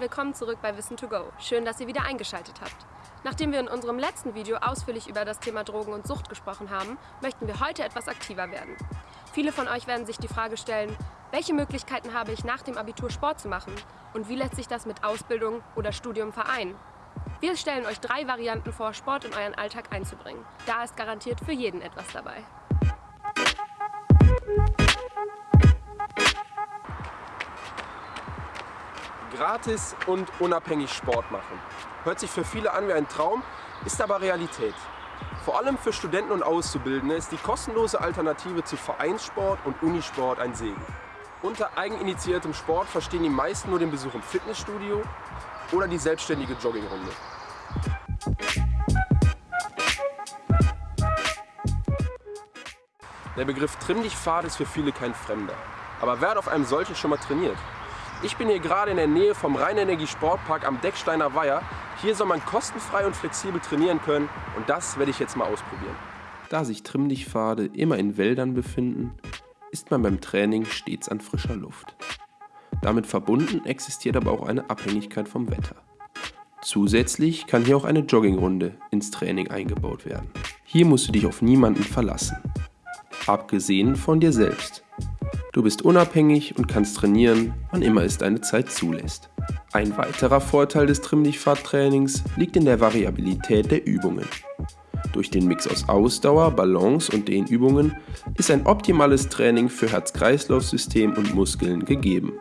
willkommen zurück bei Wissen to Go. Schön, dass ihr wieder eingeschaltet habt. Nachdem wir in unserem letzten Video ausführlich über das Thema Drogen und Sucht gesprochen haben, möchten wir heute etwas aktiver werden. Viele von euch werden sich die Frage stellen, welche Möglichkeiten habe ich nach dem Abitur Sport zu machen und wie lässt sich das mit Ausbildung oder Studium vereinen? Wir stellen euch drei Varianten vor, Sport in euren Alltag einzubringen. Da ist garantiert für jeden etwas dabei. Gratis und unabhängig Sport machen. Hört sich für viele an wie ein Traum, ist aber Realität. Vor allem für Studenten und Auszubildende ist die kostenlose Alternative zu Vereinssport und Unisport ein Segen. Unter eigeninitiiertem Sport verstehen die meisten nur den Besuch im Fitnessstudio oder die selbstständige Joggingrunde. Der Begriff Trimm dich Pfad ist für viele kein Fremder. Aber wer hat auf einem solchen schon mal trainiert? Ich bin hier gerade in der Nähe vom Rheinenergie Sportpark am Decksteiner Weiher. Hier soll man kostenfrei und flexibel trainieren können und das werde ich jetzt mal ausprobieren. Da sich Trimm-dich-Pfade immer in Wäldern befinden, ist man beim Training stets an frischer Luft. Damit verbunden existiert aber auch eine Abhängigkeit vom Wetter. Zusätzlich kann hier auch eine Joggingrunde ins Training eingebaut werden. Hier musst du dich auf niemanden verlassen. Abgesehen von dir selbst. Du bist unabhängig und kannst trainieren, wann immer es deine Zeit zulässt. Ein weiterer Vorteil des Trimm-dich-Fahrt-Trainings liegt in der Variabilität der Übungen. Durch den Mix aus Ausdauer, Balance und Dehnübungen ist ein optimales Training für Herz-Kreislauf-System und Muskeln gegeben.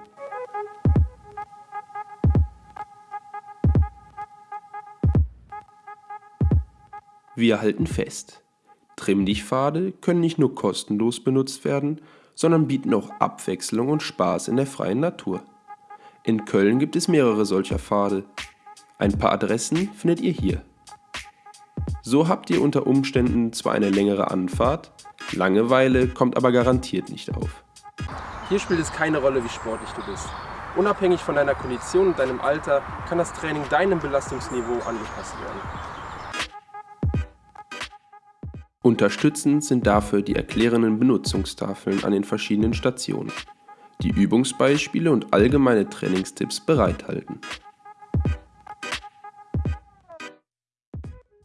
Wir halten fest, Trimm-dich-Pfade können nicht nur kostenlos benutzt werden, sondern bieten auch Abwechslung und Spaß in der freien Natur. In Köln gibt es mehrere solcher Pfade. Ein paar Adressen findet ihr hier. So habt ihr unter Umständen zwar eine längere Anfahrt, Langeweile kommt aber garantiert nicht auf. Hier spielt es keine Rolle, wie sportlich du bist. Unabhängig von deiner Kondition und deinem Alter kann das Training deinem Belastungsniveau angepasst werden. Unterstützend sind dafür die erklärenden Benutzungstafeln an den verschiedenen Stationen, die Übungsbeispiele und allgemeine Trainingstipps bereithalten.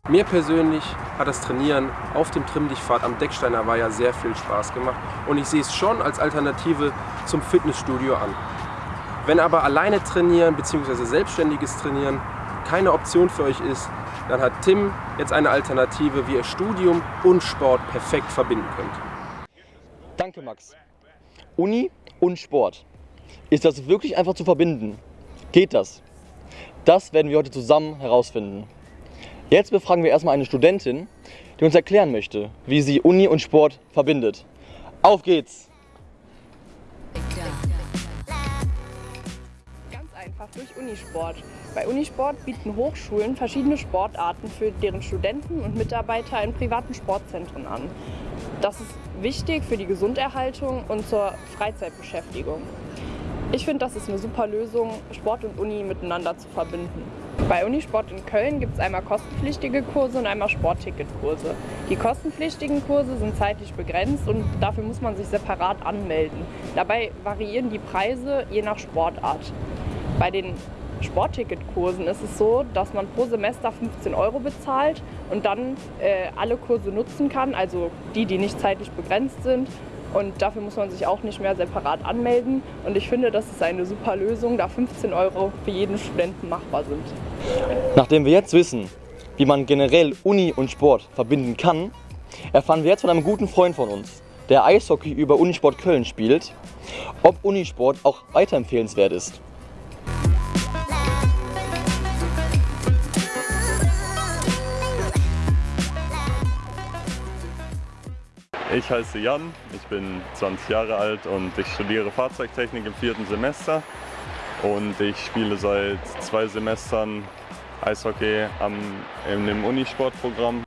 Mir persönlich hat das Trainieren auf dem Trimm-Dich-Pfad am Decksteiner Weiher sehr viel Spaß gemacht und ich sehe es schon als Alternative zum Fitnessstudio an. Wenn aber alleine trainieren bzw. selbstständiges Trainieren keine Option für euch ist, dann hat Tim jetzt eine Alternative, wie ihr Studium und Sport perfekt verbinden könnt. Danke Max. Uni und Sport. Ist das wirklich einfach zu verbinden? Geht das? Das werden wir heute zusammen herausfinden. Jetzt befragen wir erstmal eine Studentin, die uns erklären möchte, wie sie Uni und Sport verbindet. Auf geht's! einfach durch Unisport. Bei Unisport bieten Hochschulen verschiedene Sportarten für deren Studenten und Mitarbeiter in privaten Sportzentren an. Das ist wichtig für die Gesunderhaltung und zur Freizeitbeschäftigung. Ich finde, das ist eine super Lösung, Sport und Uni miteinander zu verbinden. Bei Unisport in Köln gibt es einmal kostenpflichtige Kurse und einmal Sportticketkurse. Die kostenpflichtigen Kurse sind zeitlich begrenzt und dafür muss man sich separat anmelden. Dabei variieren die Preise je nach Sportart. Bei den Sportticketkursen ist es so, dass man pro Semester 15 Euro bezahlt und dann äh, alle Kurse nutzen kann, also die, die nicht zeitlich begrenzt sind. Und dafür muss man sich auch nicht mehr separat anmelden. Und ich finde, das ist eine super Lösung, da 15 Euro für jeden Studenten machbar sind. Nachdem wir jetzt wissen, wie man generell Uni und Sport verbinden kann, erfahren wir jetzt von einem guten Freund von uns, der Eishockey über Unisport Köln spielt, ob Unisport auch weiterempfehlenswert ist. Ich heiße Jan, ich bin 20 Jahre alt und ich studiere Fahrzeugtechnik im vierten Semester. Und ich spiele seit zwei Semestern Eishockey am, in dem Unisportprogramm.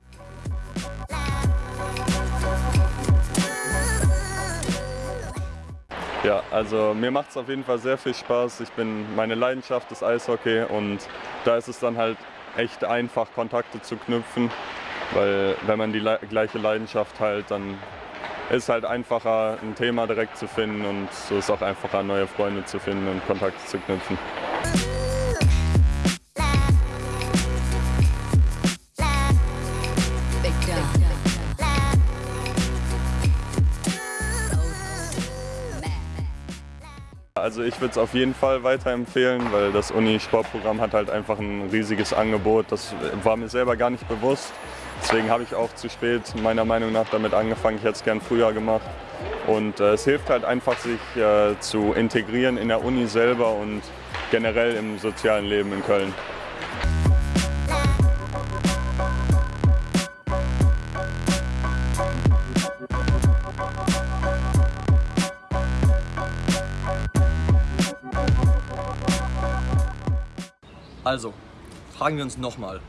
Ja, also mir macht es auf jeden Fall sehr viel Spaß. Ich bin, meine Leidenschaft ist Eishockey und da ist es dann halt echt einfach, Kontakte zu knüpfen. Weil wenn man die le gleiche Leidenschaft halt, dann ist halt einfacher, ein Thema direkt zu finden und so ist auch einfacher, neue Freunde zu finden und Kontakte zu knüpfen. Also ich würde es auf jeden Fall weiterempfehlen, weil das Uni-Sportprogramm hat halt einfach ein riesiges Angebot. Das war mir selber gar nicht bewusst. Deswegen habe ich auch zu spät meiner Meinung nach damit angefangen. Ich hätte es gern früher gemacht. Und äh, es hilft halt einfach, sich äh, zu integrieren in der Uni selber und generell im sozialen Leben in Köln. Also, fragen wir uns nochmal.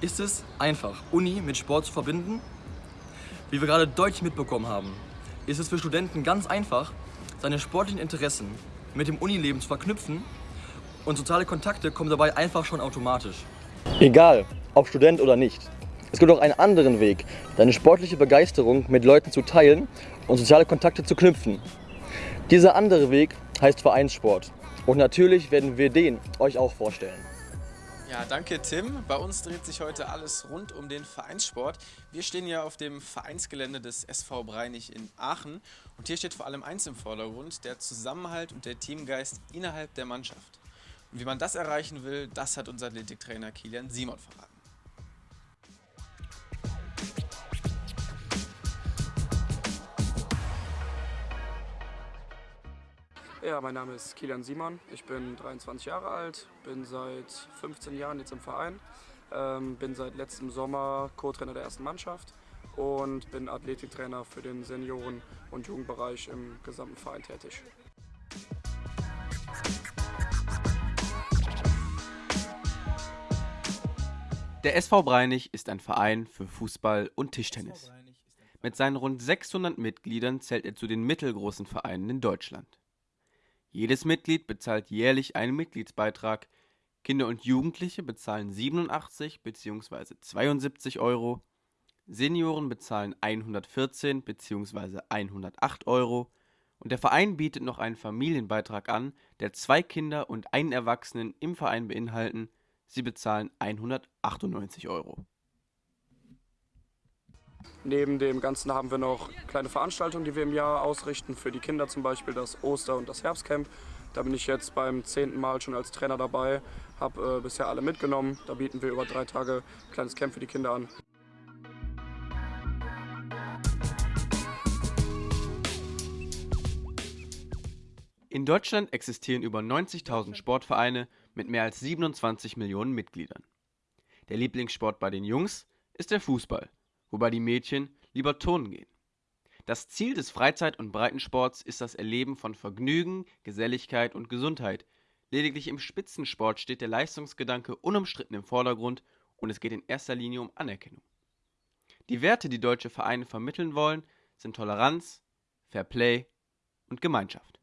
Ist es einfach, Uni mit Sport zu verbinden? Wie wir gerade deutlich mitbekommen haben, ist es für Studenten ganz einfach, seine sportlichen Interessen mit dem Unileben zu verknüpfen und soziale Kontakte kommen dabei einfach schon automatisch. Egal, ob Student oder nicht. Es gibt auch einen anderen Weg, deine sportliche Begeisterung mit Leuten zu teilen und soziale Kontakte zu knüpfen. Dieser andere Weg heißt Vereinssport. Und natürlich werden wir den euch auch vorstellen. Ja, danke Tim. Bei uns dreht sich heute alles rund um den Vereinssport. Wir stehen ja auf dem Vereinsgelände des SV Breinig in Aachen und hier steht vor allem eins im Vordergrund, der Zusammenhalt und der Teamgeist innerhalb der Mannschaft. Und wie man das erreichen will, das hat unser Athletiktrainer Kilian Simon verraten. Ja, mein Name ist Kilian Simon. Ich bin 23 Jahre alt, bin seit 15 Jahren jetzt im Verein, ähm, bin seit letztem Sommer Co-Trainer der ersten Mannschaft und bin Athletiktrainer für den Senioren- und Jugendbereich im gesamten Verein tätig. Der SV Breinig ist ein Verein für Fußball und Tischtennis. Mit seinen rund 600 Mitgliedern zählt er zu den mittelgroßen Vereinen in Deutschland. Jedes Mitglied bezahlt jährlich einen Mitgliedsbeitrag. Kinder und Jugendliche bezahlen 87 bzw. 72 Euro. Senioren bezahlen 114 bzw. 108 Euro. Und der Verein bietet noch einen Familienbeitrag an, der zwei Kinder und einen Erwachsenen im Verein beinhalten. Sie bezahlen 198 Euro. Neben dem Ganzen haben wir noch kleine Veranstaltungen, die wir im Jahr ausrichten. Für die Kinder zum Beispiel das Oster- und das Herbstcamp. Da bin ich jetzt beim zehnten Mal schon als Trainer dabei, habe äh, bisher alle mitgenommen. Da bieten wir über drei Tage ein kleines Camp für die Kinder an. In Deutschland existieren über 90.000 Sportvereine mit mehr als 27 Millionen Mitgliedern. Der Lieblingssport bei den Jungs ist der Fußball wobei die Mädchen lieber turnen gehen. Das Ziel des Freizeit- und Breitensports ist das Erleben von Vergnügen, Geselligkeit und Gesundheit. Lediglich im Spitzensport steht der Leistungsgedanke unumstritten im Vordergrund und es geht in erster Linie um Anerkennung. Die Werte, die deutsche Vereine vermitteln wollen, sind Toleranz, Fair Play und Gemeinschaft.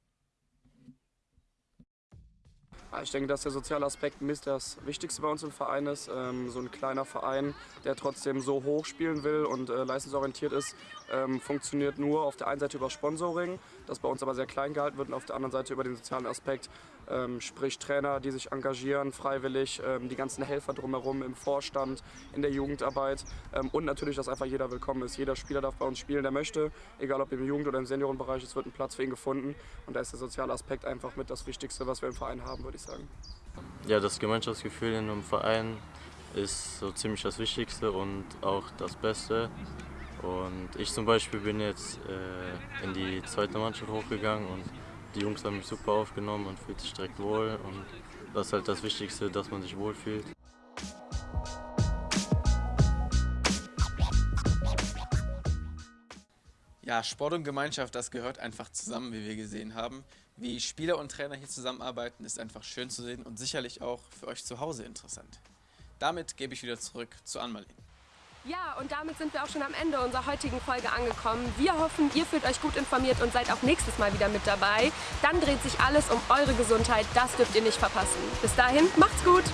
Ich denke, dass der soziale Aspekt mit das Wichtigste bei uns im Verein ist. Ähm, so ein kleiner Verein, der trotzdem so hoch spielen will und äh, leistungsorientiert ist, ähm, funktioniert nur auf der einen Seite über Sponsoring, das bei uns aber sehr klein gehalten wird und auf der anderen Seite über den sozialen Aspekt, ähm, sprich Trainer, die sich engagieren, freiwillig, ähm, die ganzen Helfer drumherum im Vorstand, in der Jugendarbeit ähm, und natürlich, dass einfach jeder willkommen ist. Jeder Spieler darf bei uns spielen, der möchte, egal ob im Jugend- oder im Seniorenbereich, es wird ein Platz für ihn gefunden und da ist der soziale Aspekt einfach mit das Wichtigste, was wir im Verein haben, würde ich sagen. Ja, das Gemeinschaftsgefühl in einem Verein ist so ziemlich das Wichtigste und auch das Beste. Und ich zum Beispiel bin jetzt äh, in die zweite Mannschaft hochgegangen und die Jungs haben mich super aufgenommen und fühlt sich direkt wohl. Und das ist halt das Wichtigste, dass man sich wohlfühlt. Ja, Sport und Gemeinschaft, das gehört einfach zusammen, wie wir gesehen haben. Wie Spieler und Trainer hier zusammenarbeiten, ist einfach schön zu sehen und sicherlich auch für euch zu Hause interessant. Damit gebe ich wieder zurück zu Anmalin. Ja, und damit sind wir auch schon am Ende unserer heutigen Folge angekommen. Wir hoffen, ihr fühlt euch gut informiert und seid auch nächstes Mal wieder mit dabei. Dann dreht sich alles um eure Gesundheit, das dürft ihr nicht verpassen. Bis dahin, macht's gut!